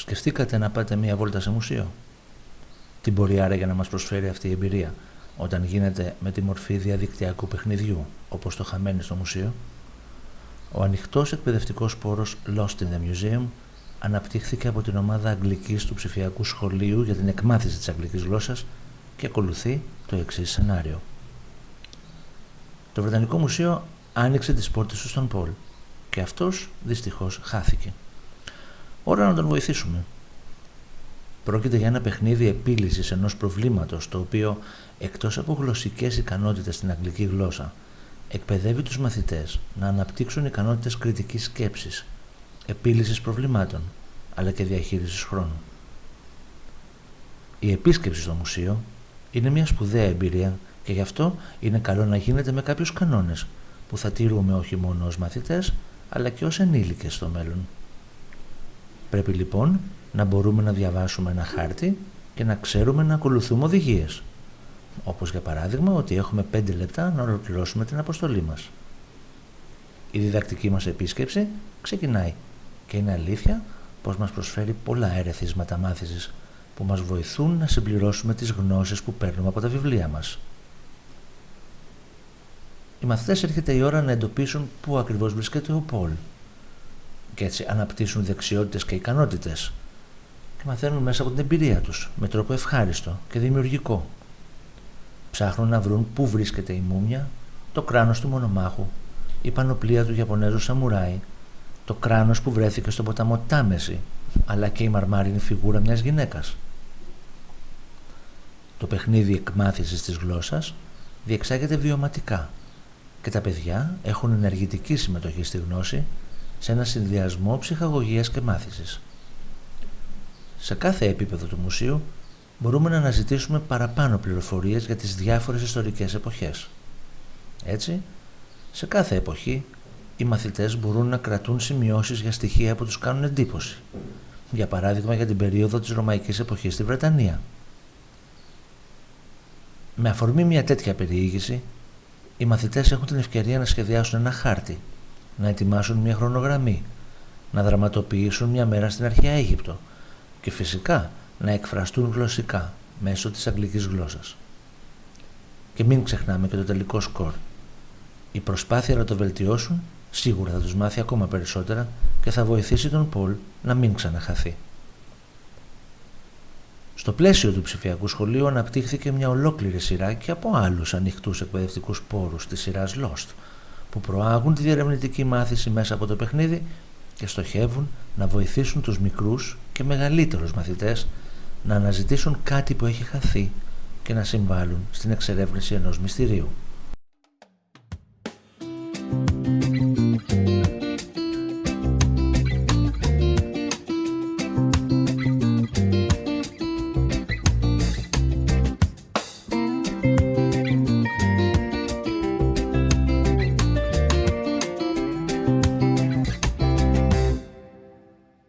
Σκεφτήκατε να πάτε μία βόλτα σε μουσείο; Τι μπορεί άραγε να μας προσφέρει αυτή η εμπειρία όταν γίνεται με τη μορφή διαδικτυακού παιχνιδιού, όπως το χαμένει στο μουσείο; Ο ανοιχτός εκπαιδευτικός πόρος Lost in the Museum αναπτύχθηκε από την ομάδα Αγγλικής του ψηφιακού σχολείου για την εκμάθηση της αγγλικής γλώσσας και ακολουθεί το εξής σενάριο. Το Βρετανικό Μουσείο άνοιξε τις πόρτες του στον Πολ και αυτός δυστυχώς χάθηκε. Ώρα να τον βοηθήσουμε. Πρόκειται για ένα παιχνίδι επίλυσης ενός προβλήματος το οποίο εκτός από γλωσσικές ικανότητες στην αγγλική γλώσσα εκπαιδεύει τους μαθητές να αναπτύξουν ικανότητες κριτικής σκέψης, επίλυσης προβλημάτων αλλά και διαχείρισης χρόνου. Η επίσκεψη στο μουσείο είναι μια σπουδαία εμπειρία και γι' αυτό είναι καλό να γίνεται με κάποιους κανόνες που θα τηρούμε όχι μόνο ως μαθητές αλλά και ως ενήλικες στο μέλλον. Πρέπει λοιπόν να μπορούμε να διαβάσουμε ένα χάρτη και να ξέρουμε να ακολουθούμε οδηγίες. Όπως για παράδειγμα ότι έχουμε 5 λεπτά να ολοκληρώσουμε την αποστολή μας. Η διδακτική μας επίσκεψη ξεκινάει και είναι αλήθεια πως μας προσφέρει πολλά ερεθίσματα μάθησης που μας βοηθούν να συμπληρώσουμε τις γνώσεις που παίρνουμε από τα βιβλία μας. Οι μαθητές έρχεται η ώρα να εντοπίσουν πού ακριβώς βρίσκεται ο Πολ και έτσι αναπτύσσουν δεξιότητες και ικανότητες και μαθαίνουν μέσα από την εμπειρία τους με τρόπο ευχάριστο και δημιουργικό. Ψάχνουν να βρουν πού βρίσκεται η μούμια, το κράνος του μονομάχου, η πανοπλία του Ιαπωνέζου Σαμουράι, το κράνος που βρέθηκε στον ποταμό Τάμεση, αλλά και η μαρμάρινη φιγούρα μιας γυναίκας. Το παιχνίδι εκμάθησης της γλώσσας διεξάγεται βιωματικά και τα παιδιά έχουν ενεργητική συμμετοχή στη γνώση σε ένα συνδυασμό ψυχαγωγίας και μάθησης. Σε κάθε επίπεδο του μουσείου μπορούμε να αναζητήσουμε παραπάνω πληροφορίες για τις διάφορες ιστορικές εποχές. Έτσι, σε κάθε εποχή οι μαθητές μπορούν να κρατούν σημειώσεις για στοιχεία που τους κάνουν εντύπωση. Για παράδειγμα για την περίοδο της Ρωμαϊκής εποχής στη Βρετανία. Με αφορμή μια τέτοια περιήγηση, οι μαθητές έχουν την ευκαιρία να σχεδιάσουν ένα χάρτη, να ετοιμάσουν μια χρονογραμμή, να δραματοποιήσουν μια μέρα στην αρχαία Αίγυπτο και φυσικά να εκφραστούν γλωσσικά μέσω της αγγλικής γλώσσας. Και μην ξεχνάμε και το τελικό σκορ. Η προσπάθεια να το βελτιώσουν σίγουρα θα τους μάθει ακόμα περισσότερα και θα βοηθήσει τον Πολ να μην ξαναχαθεί. Στο πλαίσιο του ψηφιακού σχολείου αναπτύχθηκε μια ολόκληρη σειρά και από άλλους ανοιχτούς εκπαιδευτικούς πόρους της σειράς Lost, που προάγουν τη διερευνητική μάθηση μέσα από το παιχνίδι και στοχεύουν να βοηθήσουν τους μικρούς και μεγαλύτερους μαθητές να αναζητήσουν κάτι που έχει χαθεί και να συμβάλλουν στην εξερεύνηση ενός μυστηρίου.